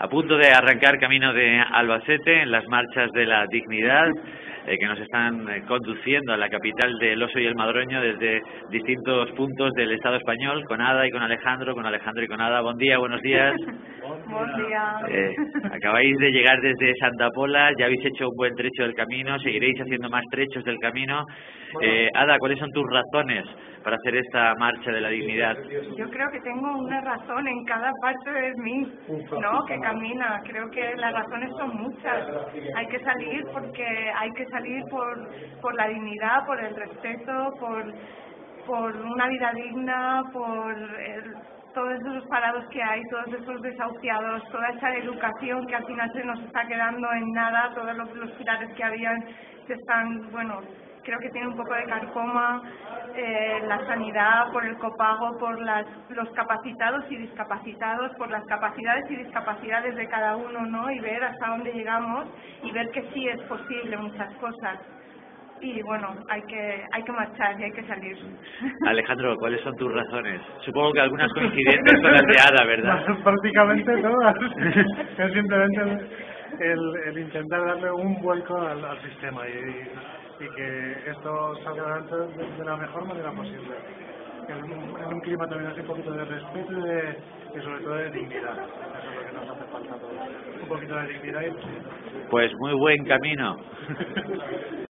a punto de arrancar camino de Albacete en las marchas de la dignidad eh, que nos están eh, conduciendo a la capital del Oso y el Madroño desde distintos puntos del Estado español, con Ada y con Alejandro, con Alejandro y con Ada. Buen día, buenos días. Buen día. Eh, acabáis de llegar desde Santa Pola, ya habéis hecho un buen trecho del camino, seguiréis haciendo más trechos del camino. Eh, Ada, ¿cuáles son tus razones para hacer esta marcha de la dignidad? Yo creo que tengo una razón en cada parte de mí, ¿no? Que camina. Creo que las razones son muchas. Hay que salir porque hay que salir por, por la dignidad, por el respeto, por, por una vida digna, por el, todos esos parados que hay, todos esos desahuciados, toda esa educación que al final se nos está quedando en nada, todos los, los pilares que habían se están, bueno, creo que tiene un poco de carcoma, eh, la sanidad, por el copago, por las, los capacitados y discapacitados, por las capacidades y discapacidades de cada uno, ¿no? Y ver hasta dónde llegamos y ver que sí es posible muchas cosas. Y bueno, hay que, hay que marchar y hay que salir. Alejandro, ¿cuáles son tus razones? Supongo que algunas coincidentes con las de Ada, ¿verdad? Prácticamente todas. es simplemente el, el intentar darle un vuelco al, al sistema y, y que esto salga adelante de, de la mejor manera posible. En un, en un clima también así un poquito de respeto y, de, y sobre todo de dignidad. Eso es lo que nos hace falta. Un poquito de dignidad y Pues muy buen camino.